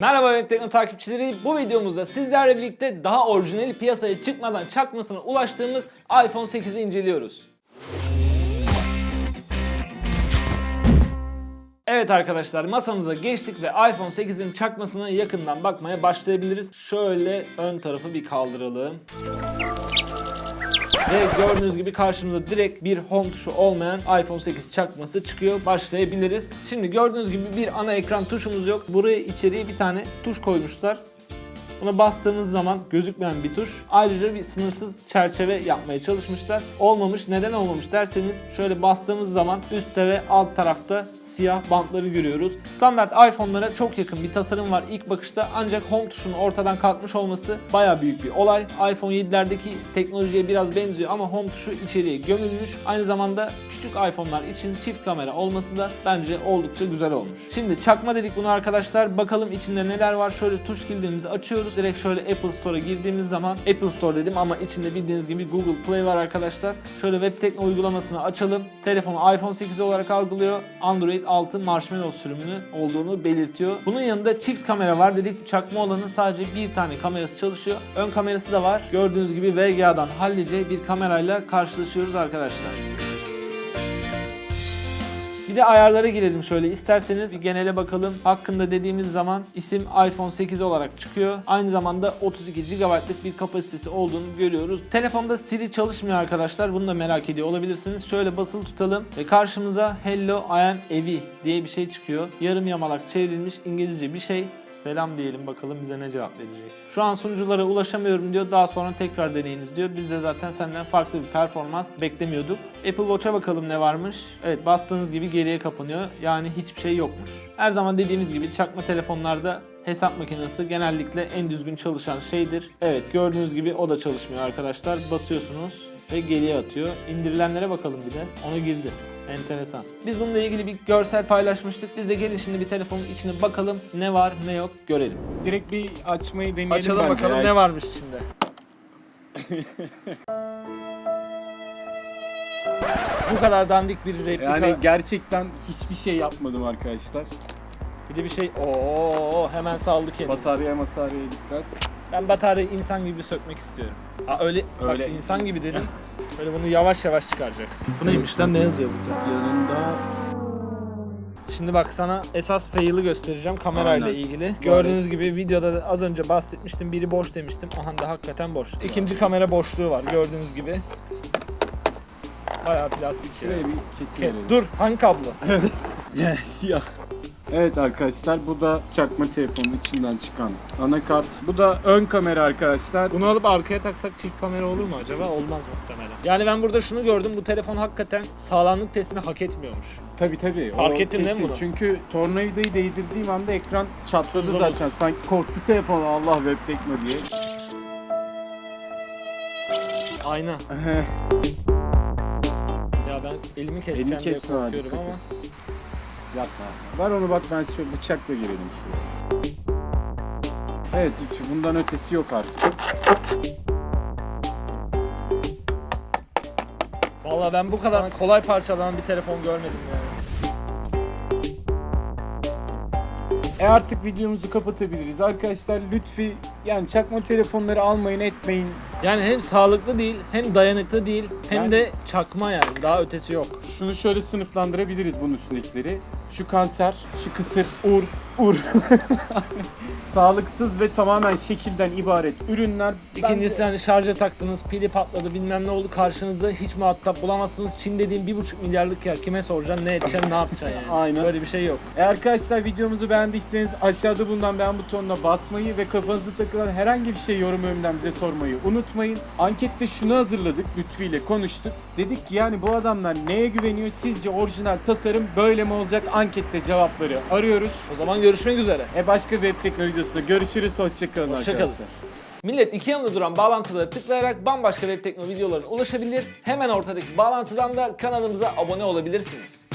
Merhaba Web Tekno takipçileri. Bu videomuzda sizlerle birlikte daha orijinali piyasaya çıkmadan çakmasına ulaştığımız iPhone 8'i inceliyoruz. Evet arkadaşlar masamıza geçtik ve iPhone 8'in çakmasına yakından bakmaya başlayabiliriz. Şöyle ön tarafı bir kaldıralım. Ve gördüğünüz gibi karşımıza direkt bir home tuşu olmayan iPhone 8 çakması çıkıyor. Başlayabiliriz. Şimdi gördüğünüz gibi bir ana ekran tuşumuz yok. Buraya içeriye bir tane tuş koymuşlar. Buna bastığımız zaman gözükmeyen bir tuş. Ayrıca bir sınırsız çerçeve yapmaya çalışmışlar. Olmamış. Neden olmamış derseniz şöyle bastığımız zaman üstte ve alt tarafta siyah bantları görüyoruz. Standart iPhone'lara çok yakın bir tasarım var ilk bakışta ancak home tuşunun ortadan kalkmış olması baya büyük bir olay. iPhone 7'lerdeki teknolojiye biraz benziyor ama home tuşu içeriye gömülmüş. Aynı zamanda küçük iPhone'lar için çift kamera olması da bence oldukça güzel olmuş. Şimdi çakma dedik bunu arkadaşlar. Bakalım içinde neler var. Şöyle tuş kilidimizi açıyoruz. Direkt şöyle Apple Store'a girdiğimiz zaman Apple Store dedim ama içinde bildiğiniz gibi Google Play var arkadaşlar. Şöyle Web Tekno uygulamasını açalım. Telefonu iPhone 8 olarak algılıyor. Android 6 Marshmallow sürümünü olduğunu belirtiyor. Bunun yanında çift kamera var dedik. Çakma olanın sadece bir tane kamerası çalışıyor. Ön kamerası da var. Gördüğünüz gibi VGA'dan hallice bir kamerayla karşılaşıyoruz arkadaşlar. Bir de ayarlara girelim şöyle isterseniz bir genele bakalım. Hakkında dediğimiz zaman isim iPhone 8 olarak çıkıyor. Aynı zamanda 32 GB'lık bir kapasitesi olduğunu görüyoruz. Telefonda Siri çalışmıyor arkadaşlar. Bunu da merak ediyor olabilirsiniz. Şöyle basılı tutalım ve karşımıza Hello I am Evi diye bir şey çıkıyor. Yarım yamalak çevrilmiş İngilizce bir şey. Selam diyelim bakalım bize ne cevap verecek. Şu an sunuculara ulaşamıyorum diyor. Daha sonra tekrar deneyiniz diyor. Biz de zaten senden farklı bir performans beklemiyorduk. Apple Watch'a bakalım ne varmış. Evet bastığınız gibi geriye kapanıyor. Yani hiçbir şey yokmuş. Her zaman dediğimiz gibi çakma telefonlarda hesap makinesi genellikle en düzgün çalışan şeydir. Evet gördüğünüz gibi o da çalışmıyor arkadaşlar. Basıyorsunuz ve geriye atıyor. İndirilenlere bakalım bir de. Onu girdi. Enteresan. Biz bununla ilgili bir görsel paylaşmıştık. Biz de gelin şimdi bir telefonun içine bakalım ne var ne yok görelim. Direkt bir açmayı deneyelim Açalım bence bakalım ne varmış içinde. Bu kadar dandik bir replika. Yani gerçekten hiçbir şey yapmadım arkadaşlar. bir de bir şey. Oo hemen saldı kendini. Batarya mataryaya dikkat. Ben bataryayı insan gibi sökmek istiyorum. Aa öyle, öyle. Öyle. bak insan gibi dedim. Böyle bunu yavaş yavaş çıkaracaksın. Bu neymiş lan ne yazıyor burada? Yanında Şimdi bak sana esas fail'i göstereceğim kamerayla Aynen. ilgili. Gördüğünüz gibi videoda da az önce bahsetmiştim. Biri boş demiştim. Aha da hakikaten boş. İkinci kamera boşluğu var gördüğünüz gibi. Bayağı plastik ya. şuraya bir Kes. Dur hangi kablo? Siyah. Evet arkadaşlar bu da çakma telefonun içinden çıkan anakart. Bu da ön kamera arkadaşlar. Bunu alıp arkaya taksak çift kamera olur mu acaba? Olmaz muhtemelen. Yani ben burada şunu gördüm. Bu telefon hakikaten sağlamlık testini hak etmiyormuş. Tabi tabi. Fark ettin değil mi bunu? Çünkü tornavidayı değdirdiğim anda ekran çatladı Zor zaten. Sanki korktu telefon Allah web tekno diye. Ayna. Ya ben elimi keseceğim Elini diye korkuyorum ama. Yapma. Ver onu bak ben şöyle bıçakla girelim şuraya. Evet bundan ötesi yok artık. Vallahi ben bu kadar kolay parçalanan bir telefon görmedim yani. E artık videomuzu kapatabiliriz. Arkadaşlar Lütfi yani çakma telefonları almayın etmeyin. Yani hem sağlıklı değil, hem dayanıklı değil, hem Yani- de çakma yani. Daha ötesi yok. Şunu şöyle sınıflandırabiliriz bunun üstündekileri. Şu kanser, şu kısır, ur, ur. Sağlıksız ve tamamen şekilden ibaret ürünler. İkincisi hani şarja taktınız, pili patladı, bilmem ne oldu karşınızda hiç muhatap bulamazsınız. Çin dediğin bir buçuk milyarlık yer kime soracaksın, ne edeceksin, ne yapacaksın yani. Aynen. Böyle bir şey yok. E arkadaşlar videomuzu beğendiyseniz aşağıda bulunan beğen butonuna basmayı ve kafanızda takılan herhangi bir şey yorum bölümünden bize sormayı unutmayın. Ankette şunu hazırladık Lütfi ile konuştuk. Dedik ki yani bu adamlar neye güveniyor? Sizce orijinal tasarım böyle mi olacak? Ankette cevapları arıyoruz. O zaman görüşmek üzere. E başka web teknoloji videosunda görüşürüz. Hoşçakalın Hoşça arkadaşlar. Millet iki yanında duran bağlantıları tıklayarak bambaşka web tekno videolarına ulaşabilir. Hemen ortadaki bağlantıdan da kanalımıza abone olabilirsiniz.